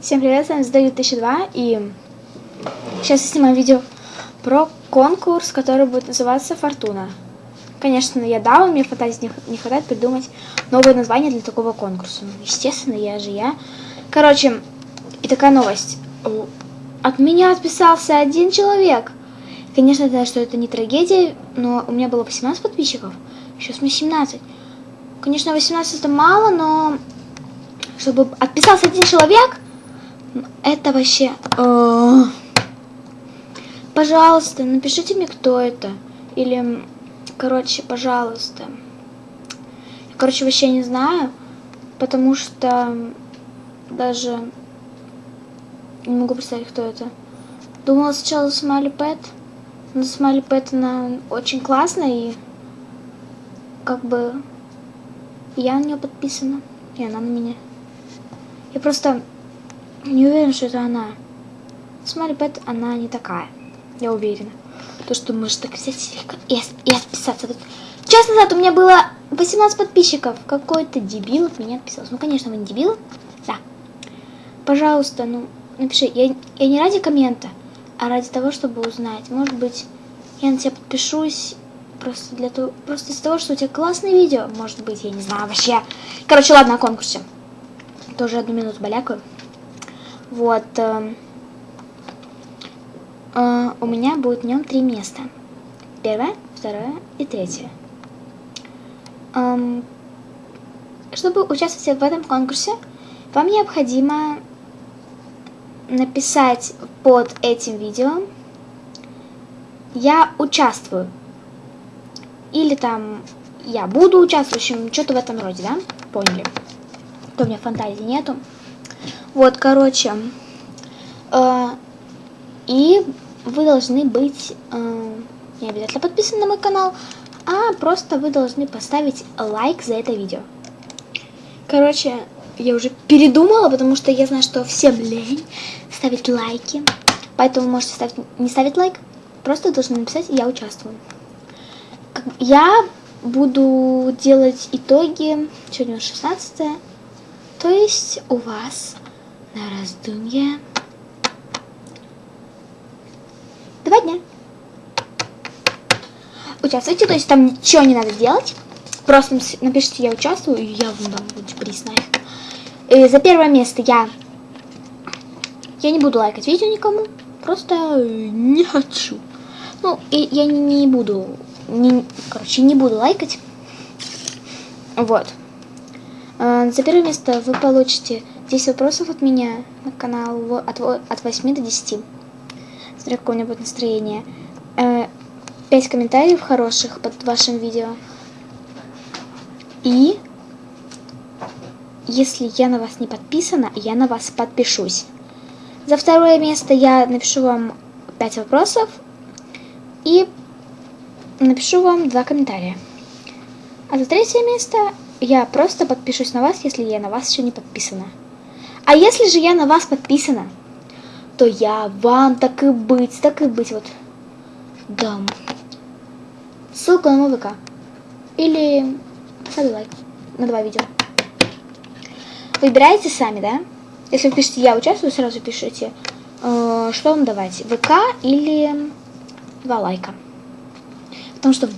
Всем привет, с вами Сдаю 2002 и сейчас я снимаю видео про конкурс, который будет называться Фортуна. Конечно, я дала, мне фантазии не, не хватает придумать новое название для такого конкурса. Ну, естественно, я же я. Короче, и такая новость. От меня отписался один человек. Конечно, я знаю, что это не трагедия, но у меня было 18 подписчиков. Сейчас мне 17. Конечно, 18 это мало, но чтобы отписался один человек, это вообще... Э, пожалуйста, напишите мне, кто это. Или, короче, пожалуйста. Короче, вообще не знаю, потому что даже не могу представить, кто это. Думала сначала Смайли Пэт, но Смайли Пэт, она очень классная, и как бы я на нее подписана, и она на меня. Я просто не уверена, что это она. Смайли Пэт, она не такая. Я уверена. То, что может так взять и, и отписаться. Час назад у меня было 18 подписчиков. Какой-то дебил от меня отписался. Ну, конечно, вы не дебил. Да. Пожалуйста, ну, напиши. Я, я не ради коммента, а ради того, чтобы узнать. Может быть, я на тебя подпишусь просто для того, просто из-за того, что у тебя классное видео. Может быть, я не знаю вообще. Короче, ладно, о конкурсе. Тоже одну минуту балякаю. Вот. Э, э, у меня будет в нем три места. Первое, второе и третье. Эм, чтобы участвовать в этом конкурсе, вам необходимо написать под этим видео «Я участвую» или там «Я буду участвовать», в общем, что-то в этом роде, да? Поняли? То у меня фантазии нету. Вот, короче. Э, и вы должны быть э, не обязательно подписаны на мой канал, а просто вы должны поставить лайк за это видео. Короче, я уже передумала, потому что я знаю, что всем лень ставить лайки. Поэтому можете ставить, не ставить лайк, просто должны написать «Я участвую». Я буду делать итоги, сегодня 16 то есть у вас на раздумье два дня. Участвуйте, то есть там ничего не надо делать. Просто напишите «Я участвую», и я вам дам приз на И за первое место я... Я не буду лайкать видео никому, просто не хочу. Ну, и я не, не буду... Не, короче, не буду лайкать. Вот. А, за первое место вы получите 10 вопросов от меня на канал от, от 8 до 10. Смотря какое у меня будет настроение. 5 э, комментариев хороших под вашим видео. И если я на вас не подписана, я на вас подпишусь. За второе место я напишу вам 5 вопросов и напишу вам 2 комментария. А за третье место я просто подпишусь на вас, если я на вас еще не подписана. А если же я на вас подписана, то я вам так и быть, так и быть вот дам ссылку на мой ВК. Или поставлю лайк на два видео. Выбирайте сами, да? Если вы пишете «Я участвую», сразу пишите, э, что вам давать, ВК или два лайка. Потому что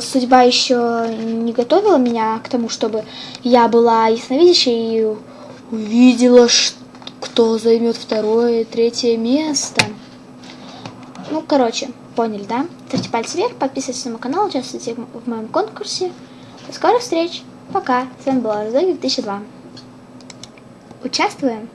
судьба еще не готовила меня к тому, чтобы я была ясновидящей и увидела, кто займет второе, третье место. Ну, короче, поняли, да? Ставьте пальцы вверх, подписывайтесь на мой канал, участвуйте в моем конкурсе. До скорых встреч. Пока. С вами была Роза 2002. Участвуем!